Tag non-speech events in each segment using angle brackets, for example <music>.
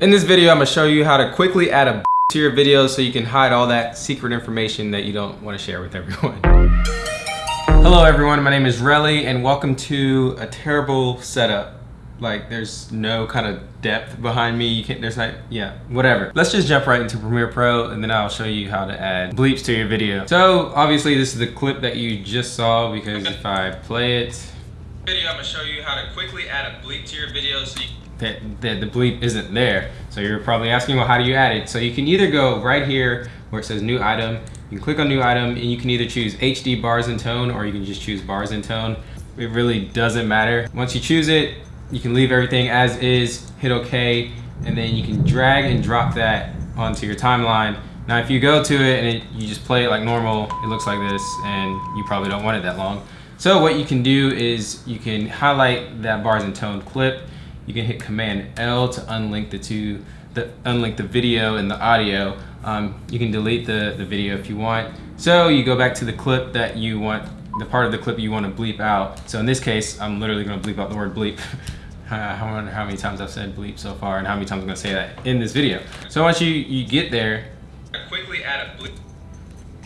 In this video, I'm gonna show you how to quickly add a to your video so you can hide all that secret information that you don't wanna share with everyone. Hello everyone, my name is Relly and welcome to a terrible setup. Like there's no kind of depth behind me. You can't, there's not, yeah, whatever. Let's just jump right into Premiere Pro and then I'll show you how to add bleeps to your video. So obviously this is the clip that you just saw because if I play it, video, I'm gonna show you how to quickly add a bleep to your video so you that, that the bleep isn't there. So you're probably asking, well, how do you add it? So you can either go right here where it says new item, you can click on new item and you can either choose HD bars and tone or you can just choose bars and tone. It really doesn't matter. Once you choose it, you can leave everything as is, hit okay, and then you can drag and drop that onto your timeline. Now if you go to it and it, you just play it like normal, it looks like this and you probably don't want it that long. So what you can do is you can highlight that bars and tone clip you can hit Command L to unlink the two, the, unlink the video and the audio. Um, you can delete the, the video if you want. So you go back to the clip that you want, the part of the clip you want to bleep out. So in this case, I'm literally going to bleep out the word bleep. <laughs> I wonder how many times I've said bleep so far and how many times I'm going to say that in this video. So once you, you get there, quickly add a bleep.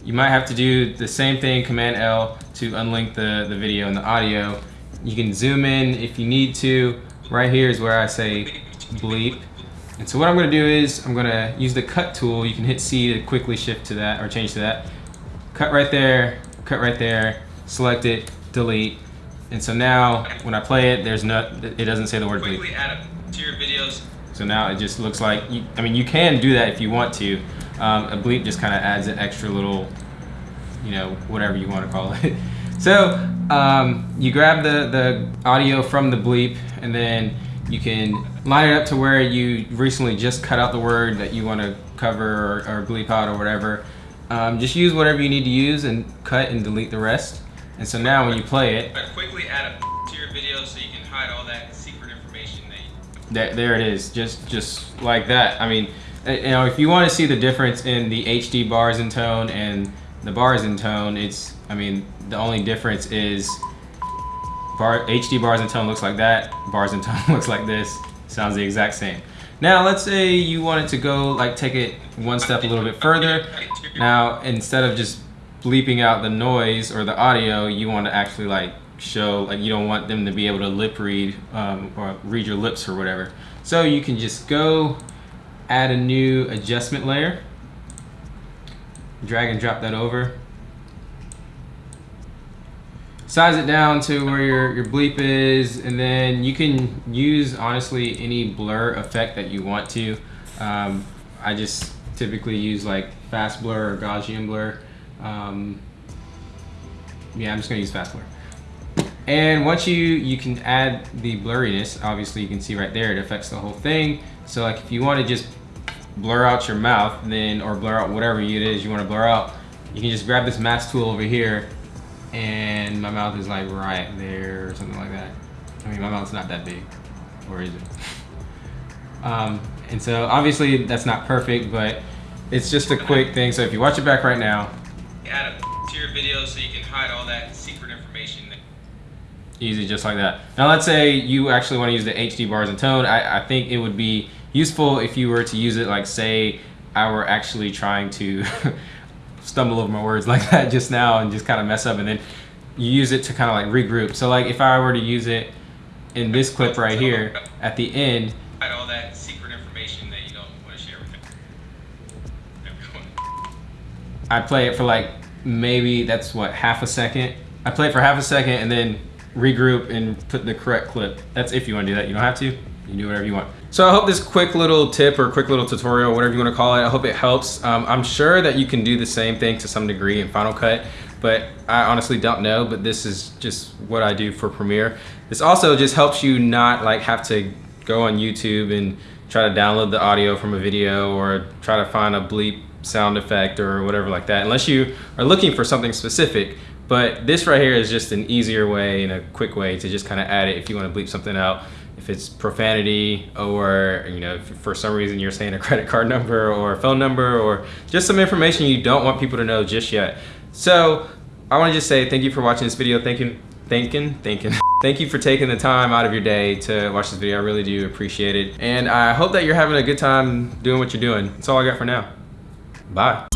You might have to do the same thing, Command L, to unlink the, the video and the audio. You can zoom in if you need to. Right here is where I say bleep. And so what I'm gonna do is I'm gonna use the cut tool. You can hit C to quickly shift to that or change to that. Cut right there, cut right there, select it, delete. And so now when I play it, there's no, it doesn't say the word bleep. Quickly add it to your videos. So now it just looks like, you, I mean, you can do that if you want to. Um, a bleep just kind of adds an extra little, you know, whatever you want to call it. <laughs> So um, you grab the, the audio from the bleep and then you can line it up to where you recently just cut out the word that you want to cover or, or, bleep out or whatever. Um, just use whatever you need to use and cut and delete the rest. And so now when you play it, but quickly add a to your video so you can hide all that secret information that you... There, there it is, just just like that. I mean, you know, if you want to see the difference in the HD bars and tone and the bars in tone, it's, I mean, the only difference is bar, HD bars in tone looks like that, bars in tone <laughs> looks like this, sounds the exact same. Now let's say you wanted to go like take it one step a little bit further. Now instead of just bleeping out the noise or the audio, you want to actually like show like you don't want them to be able to lip read um, or read your lips or whatever. So you can just go add a new adjustment layer, drag and drop that over. Size it down to where your, your bleep is and then you can use honestly any blur effect that you want to. Um, I just typically use like fast blur or Gaussian blur. Um, yeah I'm just gonna use fast blur. And once you you can add the blurriness obviously you can see right there it affects the whole thing. So like if you want to just blur out your mouth then or blur out whatever it is you want to blur out you can just grab this mask tool over here and my mouth is like right there or something like that. I mean, my mouth's not that big, or is it? <laughs> um, and so obviously that's not perfect, but it's just a quick thing. So if you watch it back right now, add it to your video so you can hide all that secret information. Easy, just like that. Now let's say you actually want to use the HD bars and tone. I, I think it would be useful if you were to use it like say I were actually trying to <laughs> stumble over my words like that just now and just kind of mess up and then you use it to kind of like regroup. So like if I were to use it in this clip right here at the end, all that secret information that you don't want to share with everyone. I play it for like maybe that's what half a second. I play it for half a second and then regroup and put the correct clip. That's if you want to do that. You don't have to. You do whatever you want. So I hope this quick little tip or quick little tutorial, whatever you want to call it, I hope it helps. Um, I'm sure that you can do the same thing to some degree in Final Cut, but I honestly don't know, but this is just what I do for Premiere. This also just helps you not like have to go on YouTube and try to download the audio from a video or try to find a bleep sound effect or whatever like that, unless you are looking for something specific. But this right here is just an easier way and a quick way to just kind of add it if you want to bleep something out if it's profanity or you know for some reason you're saying a <laughs> credit card number or a phone number or just some information you don't want people to know just yet so I want to just say thank you for watching this video thank you thinking, thinking. <laughs> Thank you for taking the time out of your day to watch this video. I really do appreciate it. And I hope that you're having a good time doing what you're doing. That's all I got for now. Bye.